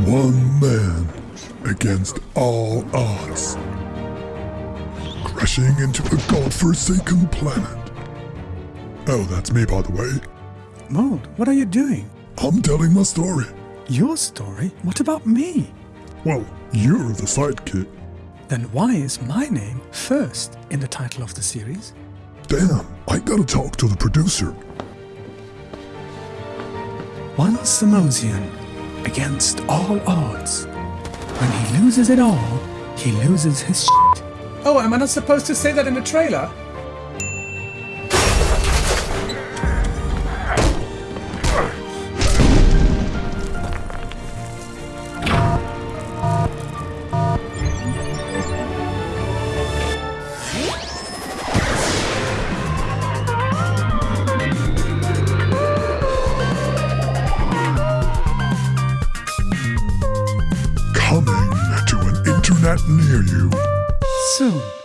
One man against all odds. Crashing into a godforsaken planet. Oh, that's me, by the way. Mold, what are you doing? I'm telling my story. Your story? What about me? Well, you're the sidekick. Then why is my name first in the title of the series? Damn, I gotta talk to the producer. One Samosian against all odds. When he loses it all, he loses his shit. Oh, am I not supposed to say that in the trailer? Internet near you. Soon.